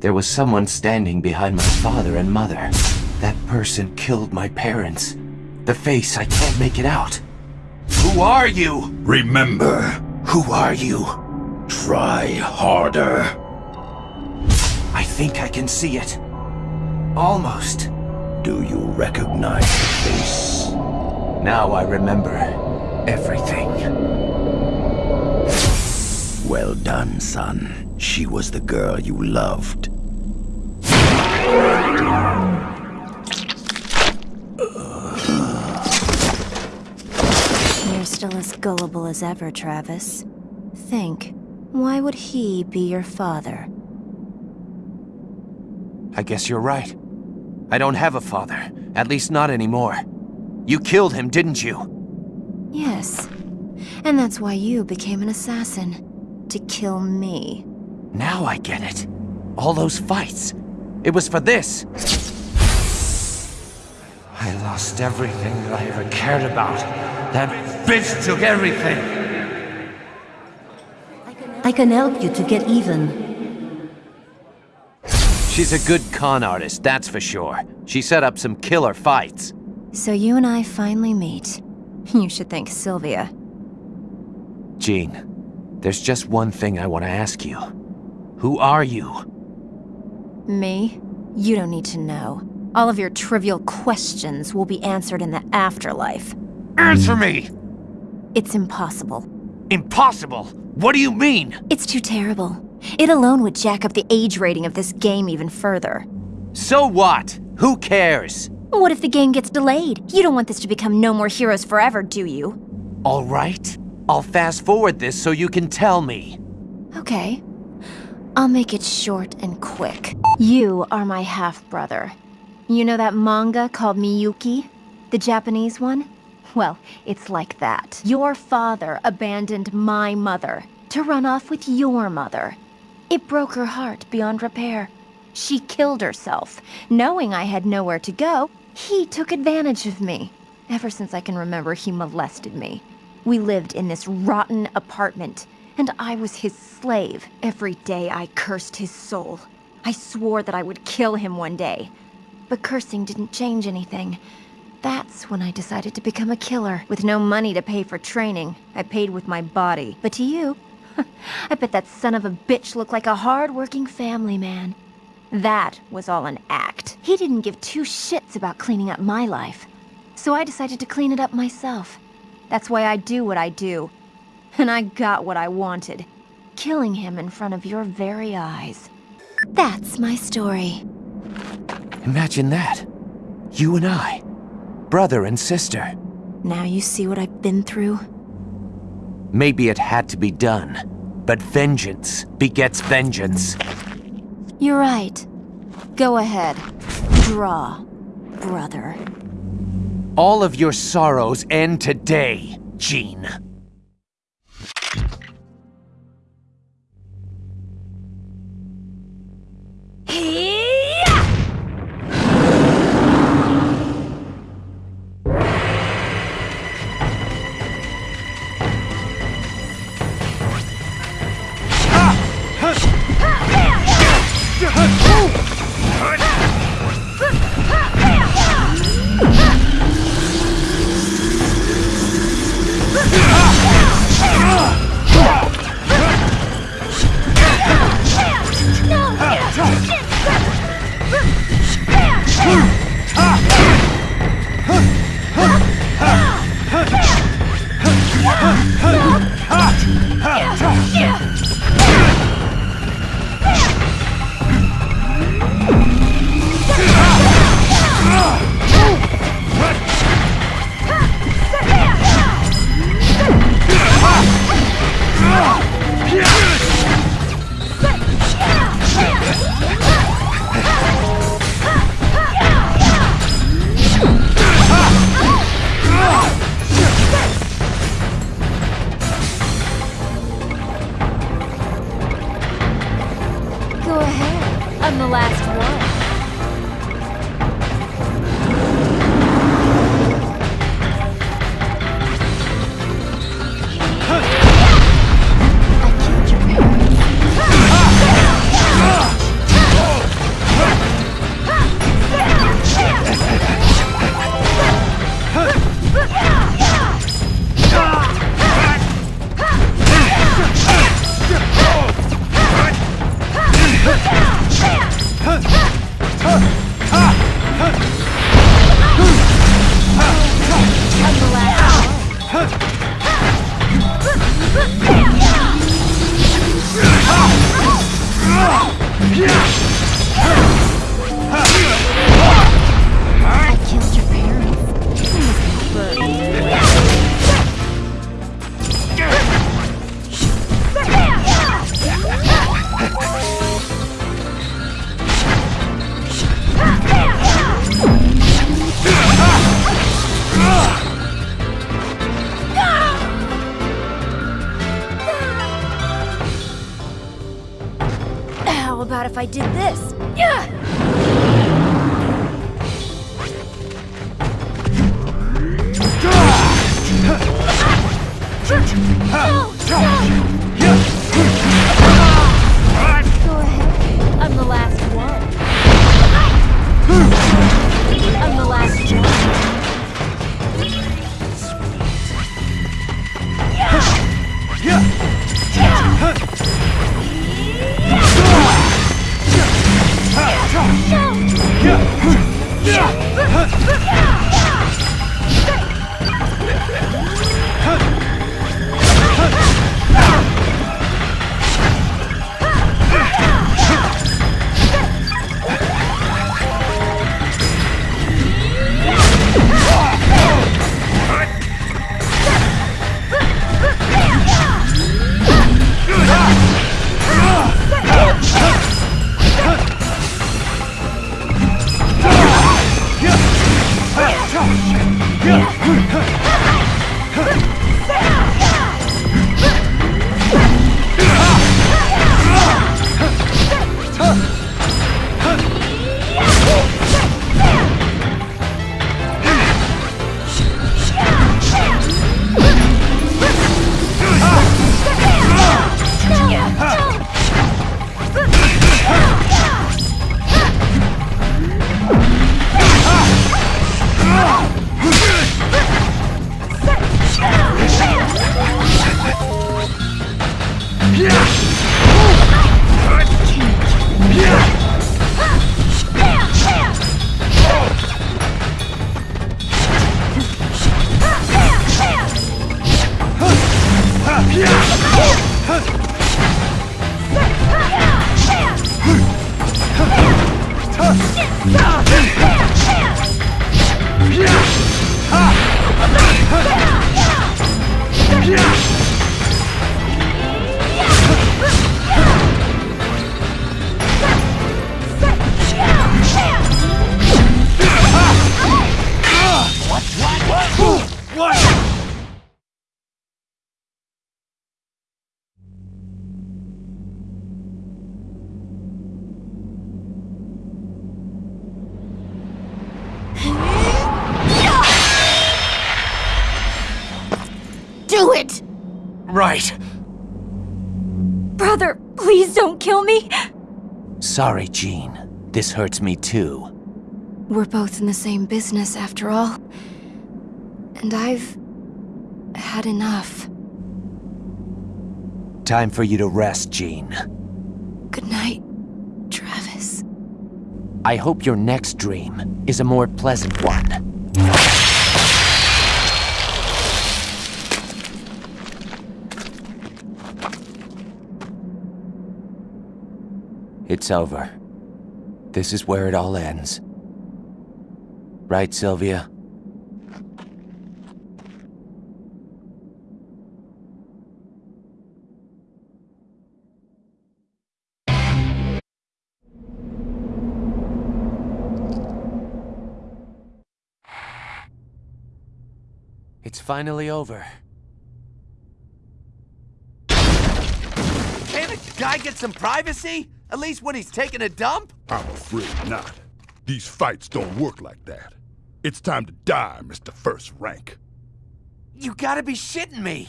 There was someone standing behind my father and mother. That person killed my parents. The face, I can't make it out. Who are you? Remember, Who are you? try harder. I think I can see it. Almost. Do you recognize the face? Now I remember everything. Well done, son. She was the girl you loved. You're still as gullible as ever, Travis. Think, why would he be your father? I guess you're right. I don't have a father. At least not anymore. You killed him, didn't you? Yes. And that's why you became an assassin. To kill me. Now I get it. All those fights. It was for this. I lost everything that I ever cared about. That bitch took everything. I can help you to get even. She's a good con artist, that's for sure. She set up some killer fights. So you and I finally meet. You should thank Sylvia. Jeane, there's just one thing I want to ask you. Who are you? Me? You don't need to know. All of your trivial questions will be answered in the afterlife. Answer me! It's impossible. Impossible! What do you mean? It's too terrible. It alone would jack up the age rating of this game even further. So what? Who cares? What if the game gets delayed? You don't want this to become No More Heroes Forever, do you? All right. I'll fast forward this so you can tell me. Okay. I'll make it short and quick. You are my half-brother. You know that manga called Miyuki? The Japanese one? Well, it's like that. Your father abandoned my mother to run off with your mother. It broke her heart beyond repair. She killed herself. Knowing I had nowhere to go, he took advantage of me. Ever since I can remember, he molested me. We lived in this rotten apartment, and I was his slave. Every day I cursed his soul. I swore that I would kill him one day. But cursing didn't change anything. That's when I decided to become a killer. With no money to pay for training, I paid with my body. But to you, I bet that son of a bitch looked like a hard-working family man. That was all an act. He didn't give two shits about cleaning up my life. So I decided to clean it up myself. That's why I do what I do. And I got what I wanted. Killing him in front of your very eyes. That's my story. Imagine that. You and I. Brother and sister. Now you see what I've been through? Maybe it had to be done. But vengeance begets vengeance. You're right. Go ahead. Draw, brother. All of your sorrows end today, Jeane. Sorry, Jeane. This hurts me too. We're both in the same business after all. And I've had enough. Time for you to rest, Jeane. Good night, Travis. I hope your next dream is a more pleasant one. It's over. This is where it all ends. Right, Sylvia? It's finally over. Can't a guy get some privacy? At least when he's taking a dump? I'm afraid not. These fights don't work like that. It's time to die, Mr. First Rank. You gotta be shitting me!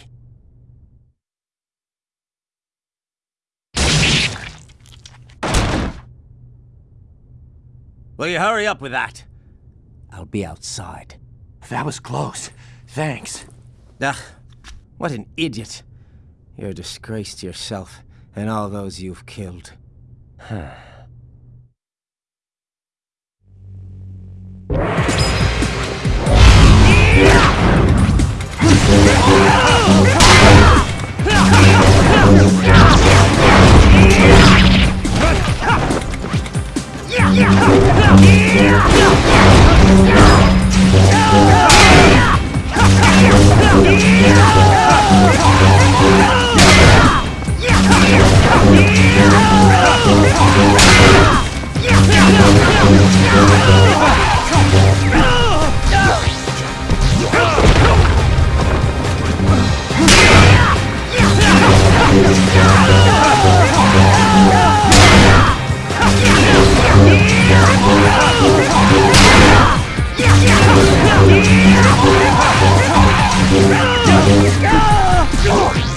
Will you hurry up with that? I'll be outside. That was close. Thanks. Ugh, what an idiot. You're a disgrace to yourself and all those you've killed. はあ Go!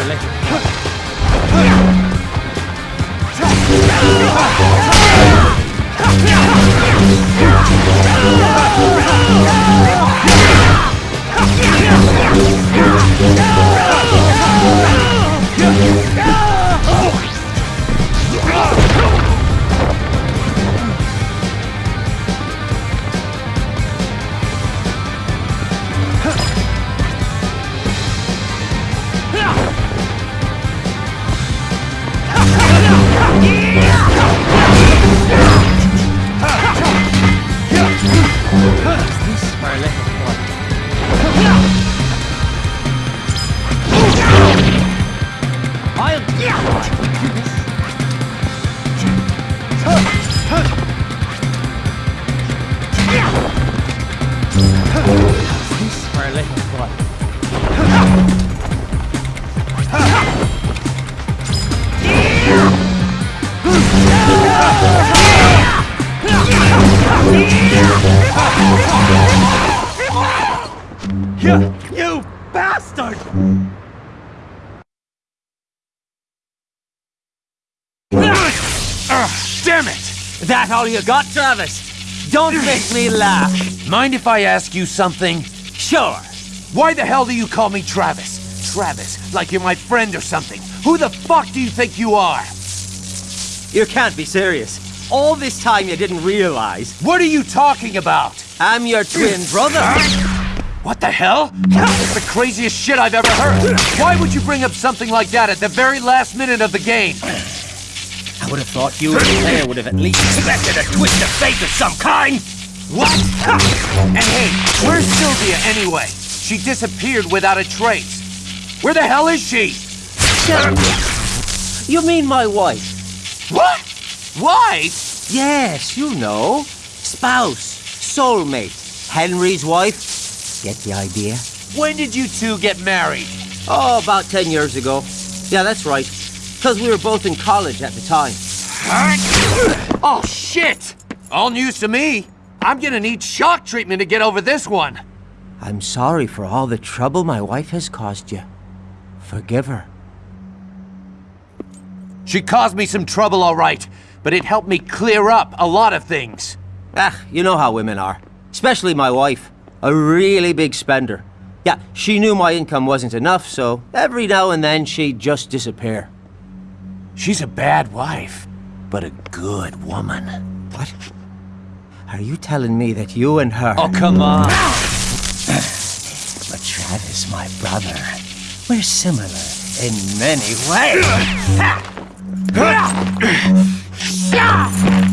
You, That all you got, Travis? Don't make me laugh. Mind if I ask you something? Sure. Why the hell do you call me Travis? Travis, like you're my friend or something. Who the fuck do you think you are? You can't be serious. All this time you didn't realize. What are you talking about? I'm your twin brother. What the hell? It's the craziest shit I've ever heard. Why would you bring up something like that at the very last minute of the game? I would have thought you and player would have at least expected a twist of fate of some kind. What? and hey, where's Sylvia anyway? She disappeared without a trace. Where the hell is she? You mean my wife? What? Wife? Yes, you know. Spouse, soulmate, Henry's wife. Get the idea? When did you two get married? Oh, about ten years ago. Yeah, that's right. Because we were both in college at the time. Oh, shit! All news to me. I'm gonna need shock treatment to get over this one. I'm sorry for all the trouble my wife has caused you. Forgive her. She caused me some trouble, all right, but it helped me clear up a lot of things. Ah, you know how women are. Especially my wife. A really big spender. Yeah, she knew my income wasn't enough, so every now and then she'd just disappear. She's a bad wife, but a good woman. What? Are you telling me that you and her... Oh, come on! but Travis, my brother, we're similar in many ways.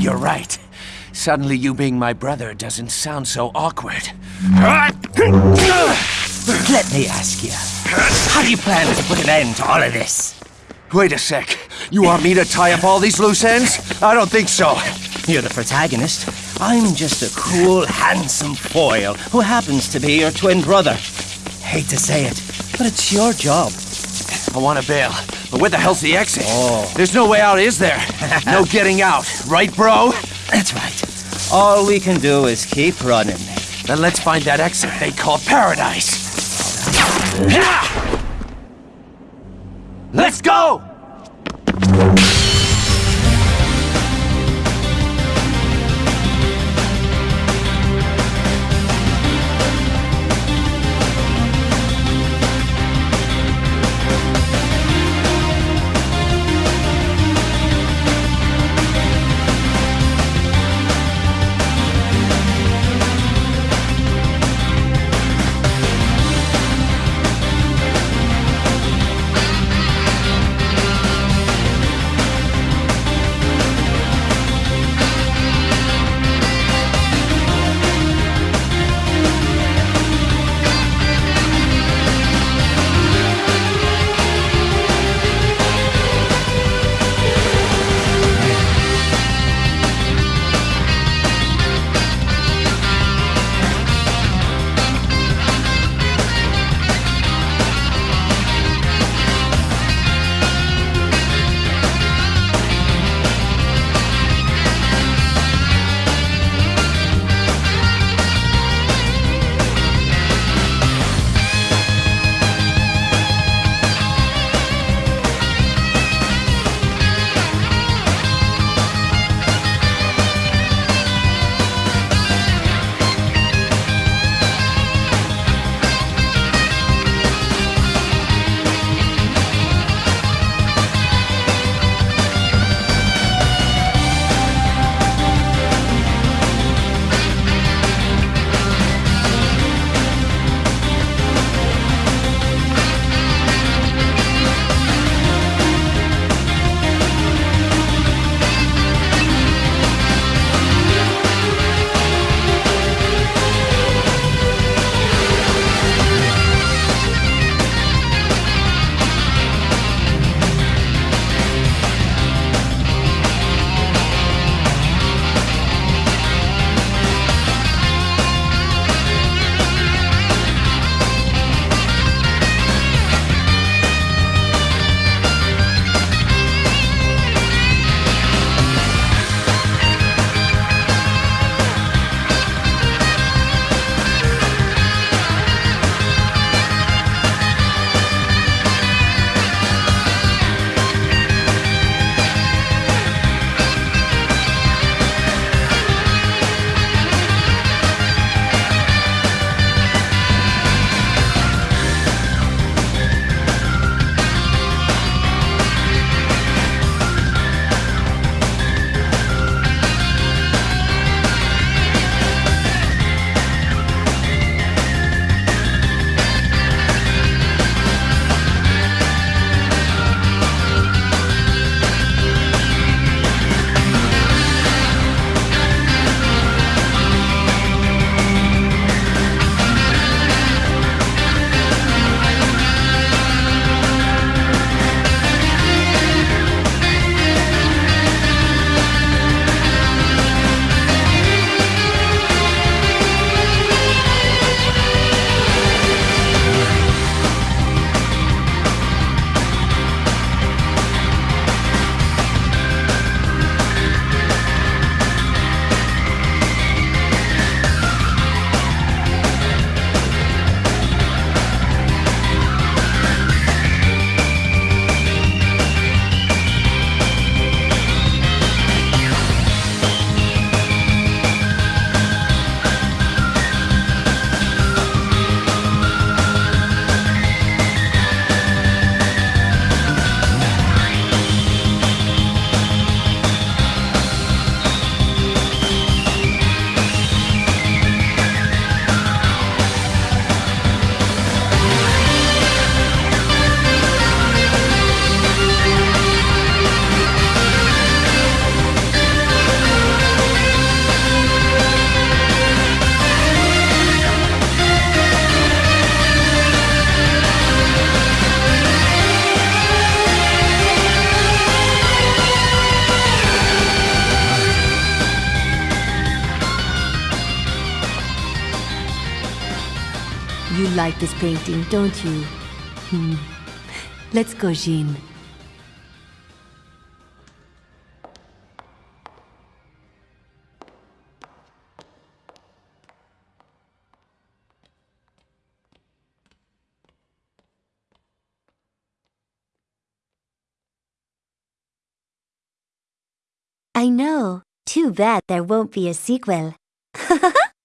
You're right. Suddenly you being my brother doesn't sound so awkward. Let me ask you, how do you plan to put an end to all of this? Wait a sec. You want me to tie up all these loose ends? I don't think so. You're the protagonist. I'm just a cool, handsome foil who happens to be your twin brother. Hate to say it, but it's your job. I want to bail, but where the hell's the exit? Oh. There's no way out, is there? no getting out, right, bro? That's right. All we can do is keep running. Then let's find that exit they call paradise. Let's go! Like this painting, don't you? Hmm. Let's go, Jeane. I know. Too bad there won't be a sequel.